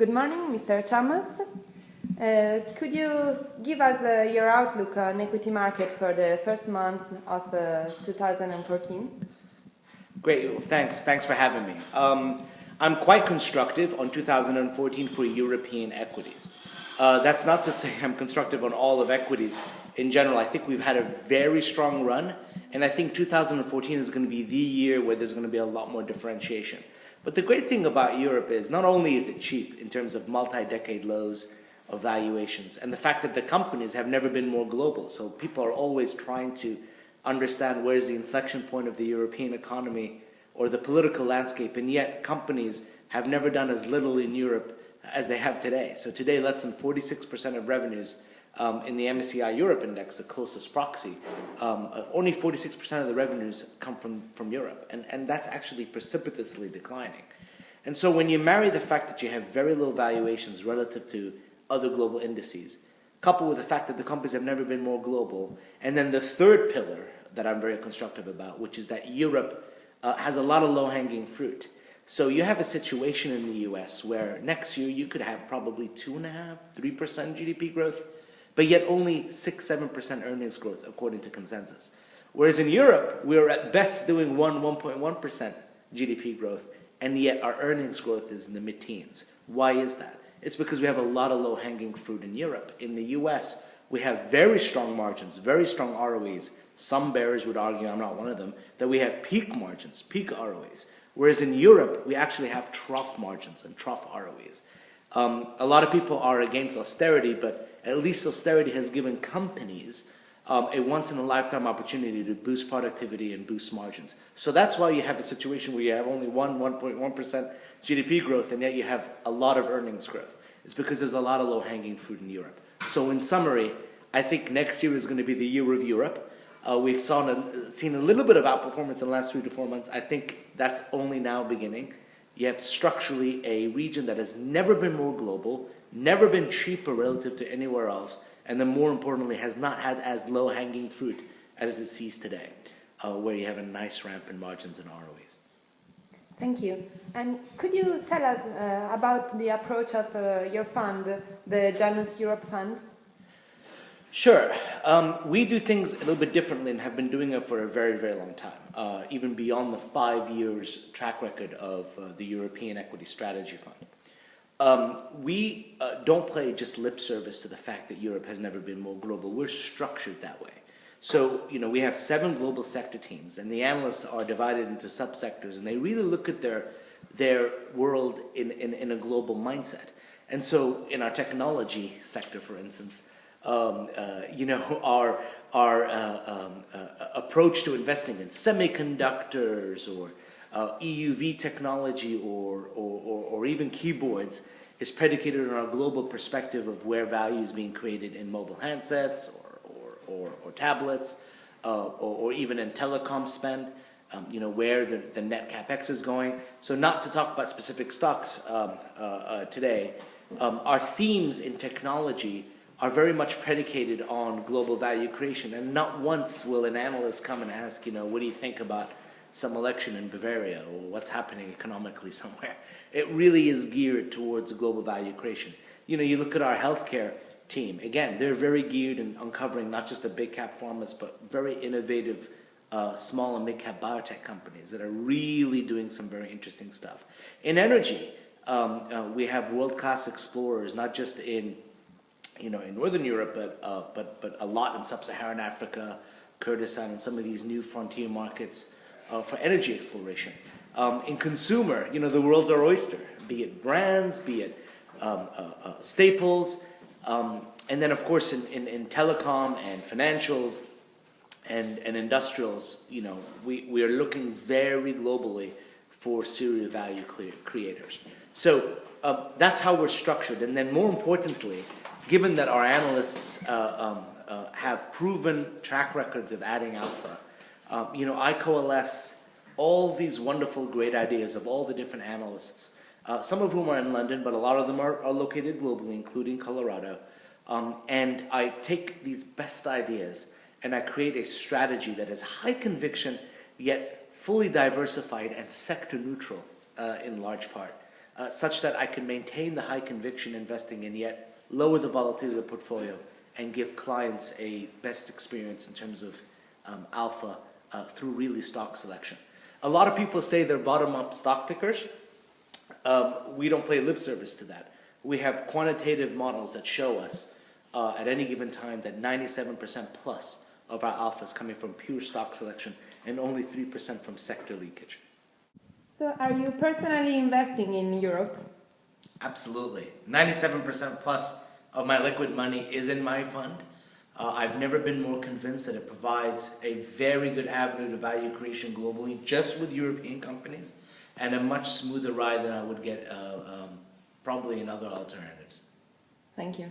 Good morning, Mr. Chamas. Uh, could you give us uh, your outlook on equity market for the first month of uh, 2014? Great, well, thanks. Thanks for having me. Um, I'm quite constructive on 2014 for European equities. Uh, that's not to say I'm constructive on all of equities in general. I think we've had a very strong run, and I think 2014 is going to be the year where there's going to be a lot more differentiation. But the great thing about Europe is not only is it cheap in terms of multi-decade lows of valuations, and the fact that the companies have never been more global, so people are always trying to understand where's the inflection point of the European economy or the political landscape, and yet companies have never done as little in Europe as they have today. So today, less than 46% of revenues um, in the MSCI Europe Index, the closest proxy, um, uh, only 46% of the revenues come from, from Europe. And, and that's actually precipitously declining. And so when you marry the fact that you have very low valuations relative to other global indices, coupled with the fact that the companies have never been more global, and then the third pillar that I'm very constructive about, which is that Europe uh, has a lot of low-hanging fruit. So you have a situation in the US where next year you could have probably 2.5%, 3% GDP growth, but yet only 6 7% earnings growth according to consensus. Whereas in Europe, we're at best doing 1 1.1% GDP growth, and yet our earnings growth is in the mid teens. Why is that? It's because we have a lot of low hanging fruit in Europe. In the US, we have very strong margins, very strong ROEs. Some bearers would argue, I'm not one of them, that we have peak margins, peak ROEs. Whereas in Europe, we actually have trough margins and trough ROEs. Um, a lot of people are against austerity, but at least austerity has given companies um, a once-in-a-lifetime opportunity to boost productivity and boost margins. So that's why you have a situation where you have only 1, 1.1% GDP growth, and yet you have a lot of earnings growth. It's because there's a lot of low-hanging fruit in Europe. So in summary, I think next year is going to be the year of Europe. Uh, we've saw a, seen a little bit of outperformance in the last three to four months. I think that's only now beginning. You have structurally a region that has never been more global, never been cheaper relative to anywhere else, and then more importantly, has not had as low hanging fruit as it sees today, uh, where you have a nice ramp in margins and ROEs. Thank you. And could you tell us uh, about the approach of uh, your fund, the Janus Europe Fund? Sure. Um, we do things a little bit differently and have been doing it for a very, very long time, uh, even beyond the five years track record of uh, the European Equity Strategy Fund. Um, we uh, don't play just lip service to the fact that Europe has never been more global. We're structured that way. So, you know, we have seven global sector teams, and the analysts are divided into subsectors, and they really look at their, their world in, in, in a global mindset. And so, in our technology sector, for instance, um, uh, you know, our, our uh, um, uh, approach to investing in semiconductors or uh, EUV technology or, or, or, or, even keyboards is predicated on our global perspective of where value is being created in mobile handsets or, or, or tablets uh, or, even in telecom spend, um, you know, where the, the net capex is going. So not to talk about specific stocks um, uh, uh, today, um, our themes in technology are very much predicated on global value creation. And not once will an analyst come and ask, you know, what do you think about some election in Bavaria or what's happening economically somewhere. It really is geared towards global value creation. You know, you look at our healthcare team, again, they're very geared in uncovering not just the big cap pharmas, but very innovative uh, small and mid cap biotech companies that are really doing some very interesting stuff. In energy, um, uh, we have world-class explorers, not just in, you know, in Northern Europe, but, uh, but, but a lot in Sub-Saharan Africa, Kurdistan, and some of these new frontier markets uh, for energy exploration. Um, in consumer, you know, the world's our oyster, be it brands, be it um, uh, uh, staples, um, and then of course in, in, in, telecom and financials and, and industrials, you know, we, we are looking very globally for serial value creators. So uh, that's how we're structured. And then more importantly, given that our analysts uh, um, uh, have proven track records of adding alpha, um, you know, I coalesce all these wonderful, great ideas of all the different analysts, uh, some of whom are in London, but a lot of them are, are located globally, including Colorado. Um, and I take these best ideas and I create a strategy that is high conviction, yet fully diversified and sector neutral uh, in large part. uh, such that I can maintain the high conviction investing and yet lower the volatility of the portfolio and give clients a best experience in terms of um, alpha uh, through really stock selection. A lot of people say they're bottom up stock pickers. Um, we don't play lip service to that. We have quantitative models that show us uh, at any given time that 97% plus of our alpha is coming from pure stock selection and only 3% from sector leakage. So, are you personally investing in Europe? Absolutely. 97% plus of my liquid money is in my fund. Uh, I've never been more convinced that it provides a very good avenue to value creation globally, just with European companies, and a much smoother ride than I would get uh, um, probably in other alternatives. Thank you.